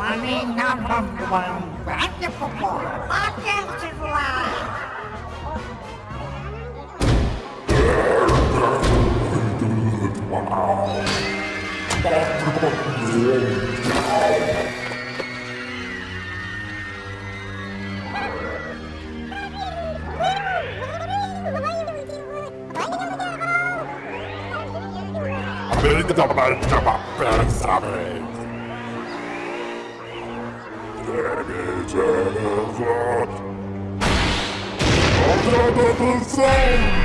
Money number one, wonderful podcast live. Amerika da başlama pensament. Demeyeceğim. Orada da